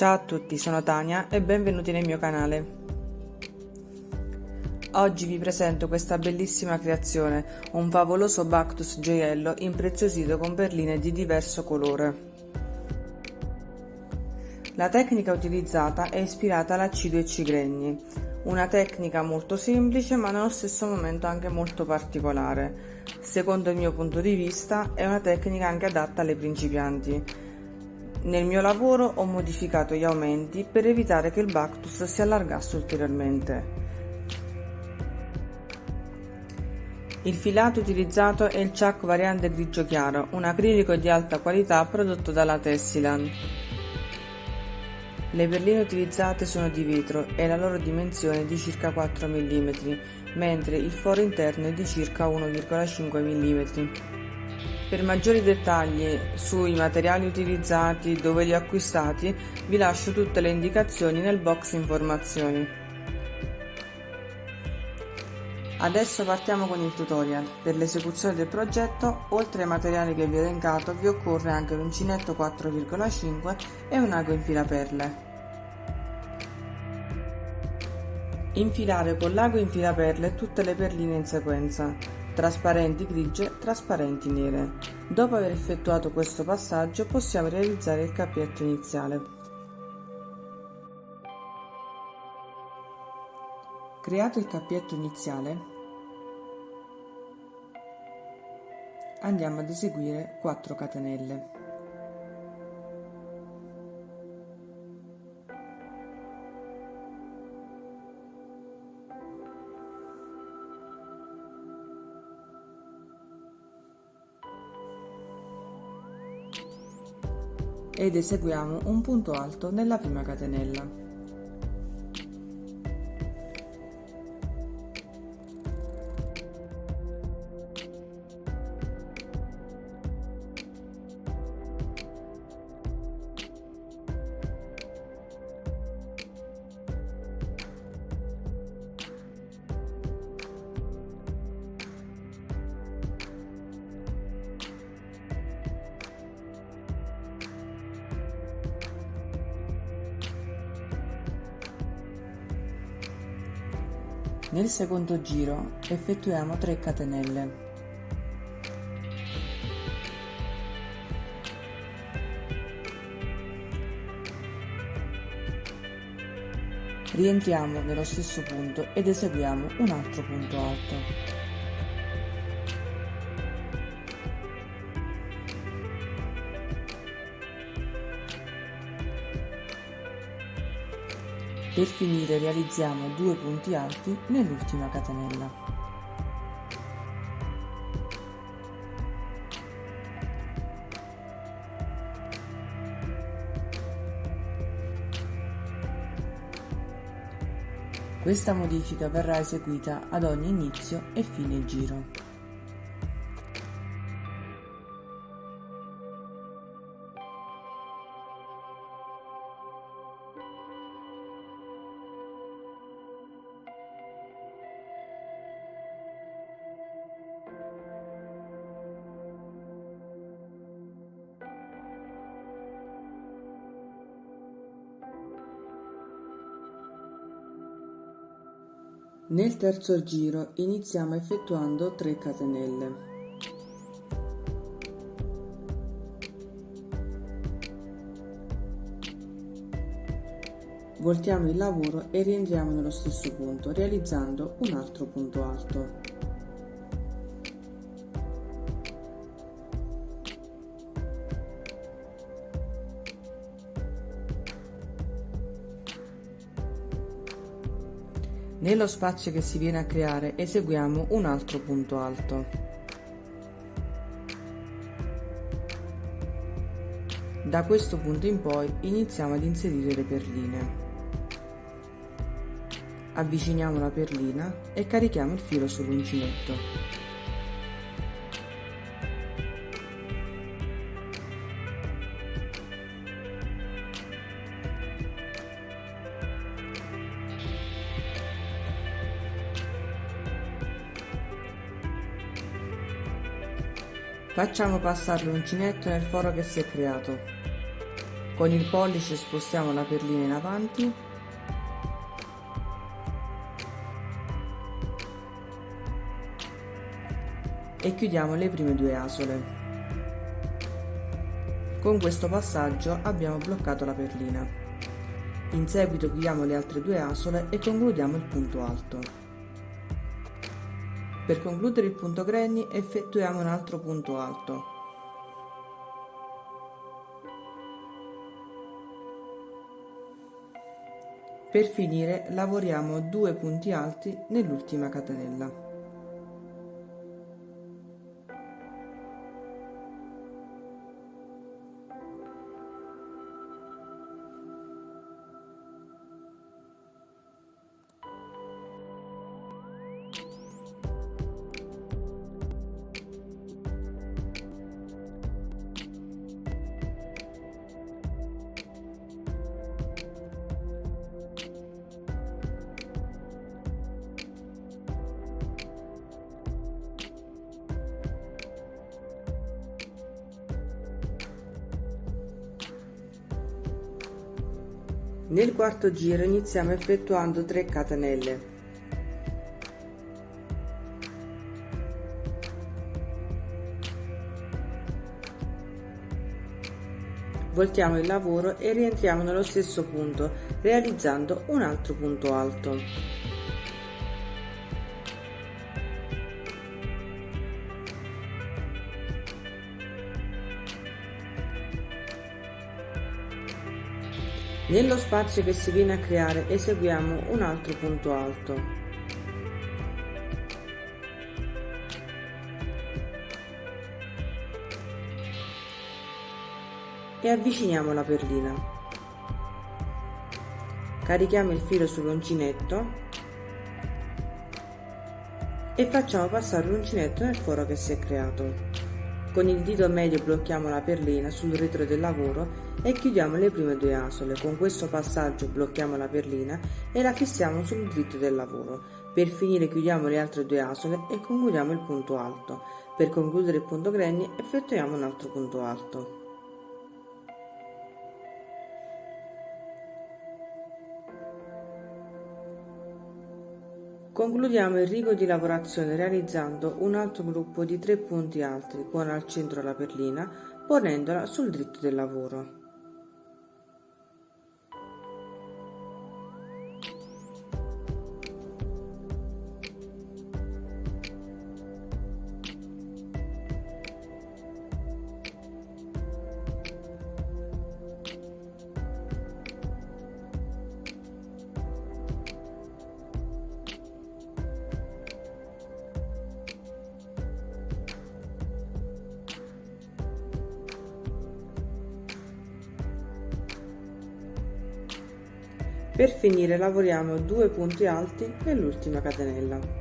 Ciao a tutti, sono Tania e benvenuti nel mio canale. Oggi vi presento questa bellissima creazione, un favoloso Bactus gioiello impreziosito con perline di diverso colore. La tecnica utilizzata è ispirata all'accido e cigregni, una tecnica molto semplice ma nello stesso momento anche molto particolare. Secondo il mio punto di vista è una tecnica anche adatta alle principianti. Nel mio lavoro ho modificato gli aumenti per evitare che il Bactus si allargasse ulteriormente. Il filato utilizzato è il Chuck variante grigio chiaro, un acrilico di alta qualità prodotto dalla Tessiland. Le perline utilizzate sono di vetro e la loro dimensione è di circa 4 mm, mentre il foro interno è di circa 1,5 mm. Per maggiori dettagli sui materiali utilizzati, dove li ho acquistati, vi lascio tutte le indicazioni nel box informazioni. Adesso partiamo con il tutorial. Per l'esecuzione del progetto, oltre ai materiali che vi ho elencato, vi occorre anche l'uncinetto 4,5 e un ago infilaperle. Infilare con l'ago infilaperle tutte le perline in sequenza, trasparenti grigie, trasparenti nere. Dopo aver effettuato questo passaggio possiamo realizzare il cappietto iniziale. Creato il cappietto iniziale, andiamo ad eseguire 4 catenelle. Ed eseguiamo un punto alto nella prima catenella. Nel secondo giro effettuiamo 3 catenelle. Rientriamo nello stesso punto ed eseguiamo un altro punto alto. Per finire realizziamo due punti alti nell'ultima catenella. Questa modifica verrà eseguita ad ogni inizio e fine giro. Nel terzo giro iniziamo effettuando 3 catenelle. Voltiamo il lavoro e rientriamo nello stesso punto, realizzando un altro punto alto. Nello spazio che si viene a creare eseguiamo un altro punto alto. Da questo punto in poi iniziamo ad inserire le perline. Avviciniamo la perlina e carichiamo il filo sull'uncinetto. Facciamo passare l'uncinetto nel foro che si è creato. Con il pollice spostiamo la perlina in avanti e chiudiamo le prime due asole. Con questo passaggio abbiamo bloccato la perlina. In seguito chiudiamo le altre due asole e concludiamo il punto alto. Per concludere il punto granny effettuiamo un altro punto alto. Per finire lavoriamo due punti alti nell'ultima catenella. Nel quarto giro iniziamo effettuando 3 catenelle. Voltiamo il lavoro e rientriamo nello stesso punto realizzando un altro punto alto. Nello spazio che si viene a creare eseguiamo un altro punto alto. E avviciniamo la perlina. Carichiamo il filo sull'uncinetto e facciamo passare l'uncinetto nel foro che si è creato. Con il dito medio blocchiamo la perlina sul retro del lavoro e chiudiamo le prime due asole. Con questo passaggio blocchiamo la perlina e la fissiamo sul dritto del lavoro. Per finire chiudiamo le altre due asole e concludiamo il punto alto. Per concludere il punto granny effettuiamo un altro punto alto. Concludiamo il rigo di lavorazione realizzando un altro gruppo di tre punti alti con al centro la perlina ponendola sul dritto del lavoro. Per finire lavoriamo due punti alti nell'ultima catenella.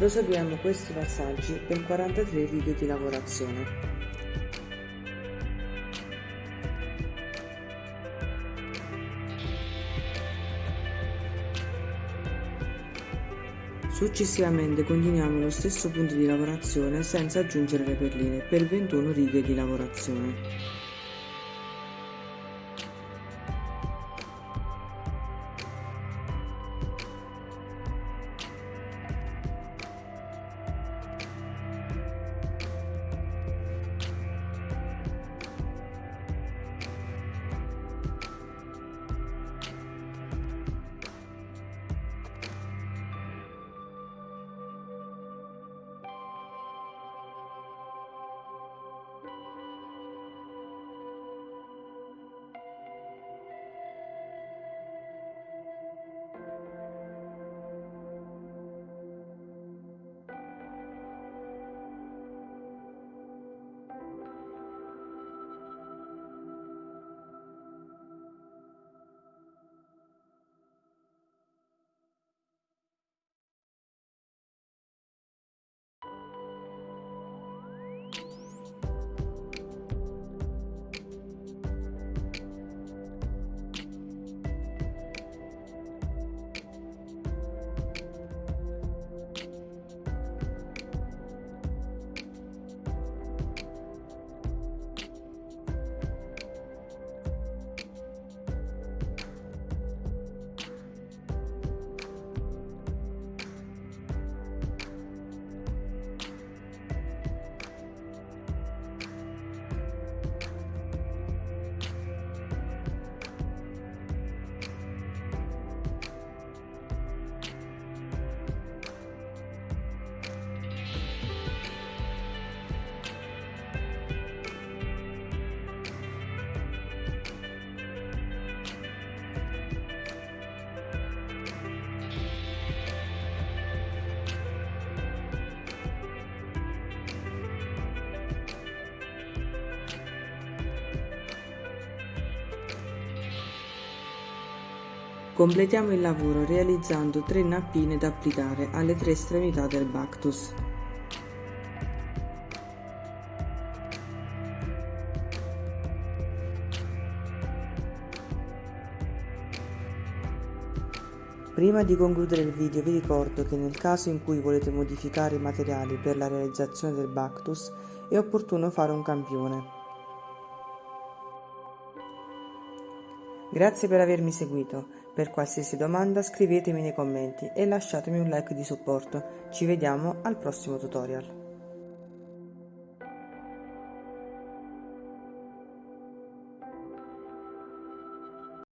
Proseguiamo questi passaggi per 43 righe di lavorazione. Successivamente continuiamo lo stesso punto di lavorazione senza aggiungere le perline per 21 righe di lavorazione. Completiamo il lavoro realizzando tre nappine da applicare alle tre estremità del Bactus. Prima di concludere il video vi ricordo che nel caso in cui volete modificare i materiali per la realizzazione del Bactus è opportuno fare un campione. Grazie per avermi seguito. Per qualsiasi domanda scrivetemi nei commenti e lasciatemi un like di supporto. Ci vediamo al prossimo tutorial.